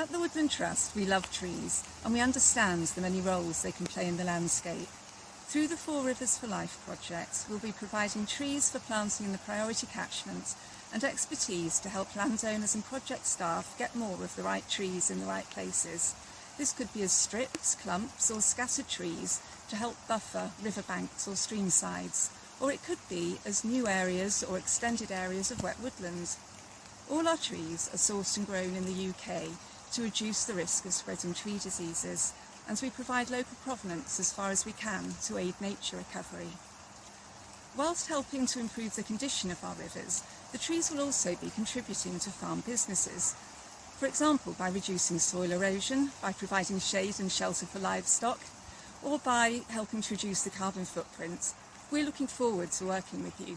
At the Woodland Trust, we love trees and we understand the many roles they can play in the landscape. Through the Four Rivers for Life project, we'll be providing trees for planting in the priority catchments, and expertise to help landowners and project staff get more of the right trees in the right places. This could be as strips, clumps or scattered trees to help buffer riverbanks or stream sides, or it could be as new areas or extended areas of wet woodland. All our trees are sourced and grown in the UK to reduce the risk of spreading tree diseases and we provide local provenance as far as we can to aid nature recovery. Whilst helping to improve the condition of our rivers, the trees will also be contributing to farm businesses, for example by reducing soil erosion, by providing shade and shelter for livestock, or by helping to reduce the carbon footprint. We're looking forward to working with you.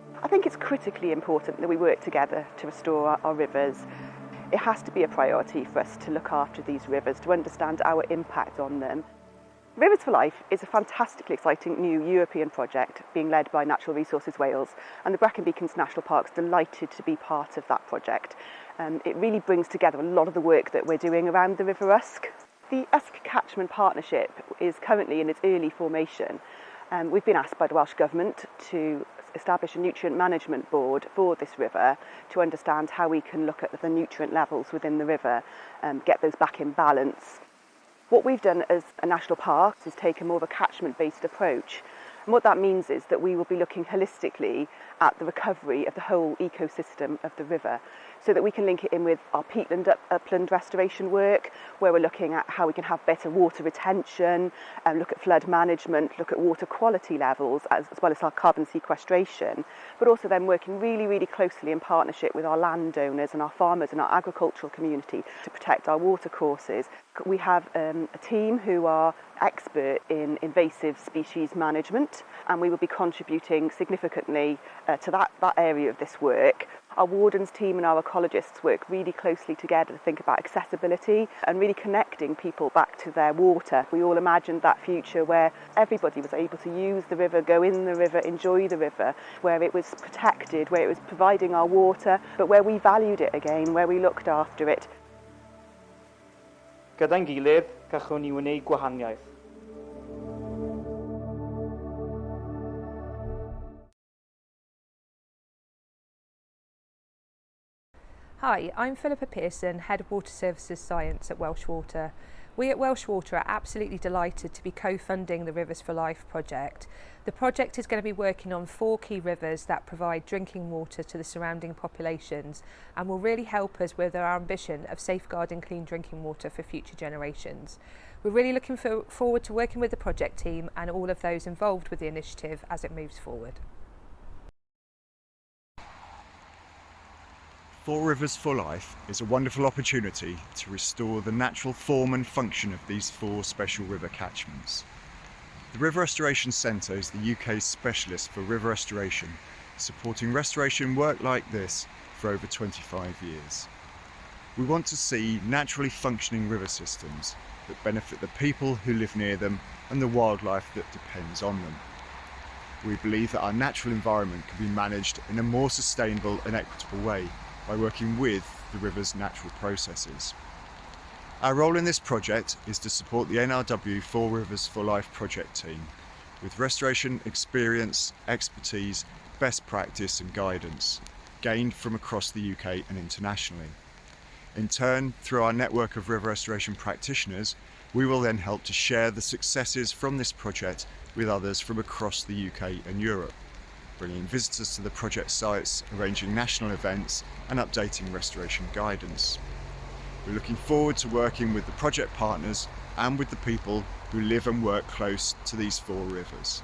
I think it's critically important that we work together to restore our rivers It has to be a priority for us to look after these rivers, to understand our impact on them. Rivers for Life is a fantastically exciting new European project being led by Natural Resources Wales and the Brecon Beacons National Park's delighted to be part of that project. Um, it really brings together a lot of the work that we're doing around the River Usk. The Usk Catchment Partnership is currently in its early formation Um, we've been asked by the Welsh Government to establish a nutrient management board for this river to understand how we can look at the nutrient levels within the river and um, get those back in balance. What we've done as a national park is taken more of a catchment based approach And what that means is that we will be looking holistically at the recovery of the whole ecosystem of the river so that we can link it in with our peatland up, upland restoration work where we're looking at how we can have better water retention and um, look at flood management, look at water quality levels as, as well as our carbon sequestration but also then working really, really closely in partnership with our landowners and our farmers and our agricultural community to protect our watercourses. We have um, a team who are expert in invasive species management and we will be contributing significantly uh, to that that area of this work, our wardens team and our ecologists work really closely together to think about accessibility and really connecting people back to their water. We all imagined that future where everybody was able to use the river, go in the river, enjoy the river, where it was protected, where it was providing our water, but where we valued it again, where we looked after it. Gyda'n gilydd, gallwn ni wneud gwahaniaeth. Hi, I'm Philippa Pearson, Head of Water Services Science at Welsh Water. We at Welsh Water are absolutely delighted to be co-funding the Rivers for Life project. The project is going to be working on four key rivers that provide drinking water to the surrounding populations and will really help us with our ambition of safeguarding clean drinking water for future generations. We're really looking for forward to working with the project team and all of those involved with the initiative as it moves forward. Four Rivers for Life is a wonderful opportunity to restore the natural form and function of these four special river catchments. The River Restoration Centre is the UK's specialist for river restoration, supporting restoration work like this for over 25 years. We want to see naturally functioning river systems that benefit the people who live near them and the wildlife that depends on them. We believe that our natural environment can be managed in a more sustainable and equitable way by working with the river's natural processes. Our role in this project is to support the NRW Four Rivers for Life project team with restoration experience, expertise, best practice and guidance gained from across the UK and internationally. In turn, through our network of river restoration practitioners, we will then help to share the successes from this project with others from across the UK and Europe bringing visitors to the project sites, arranging national events and updating restoration guidance. We're looking forward to working with the project partners and with the people who live and work close to these four rivers.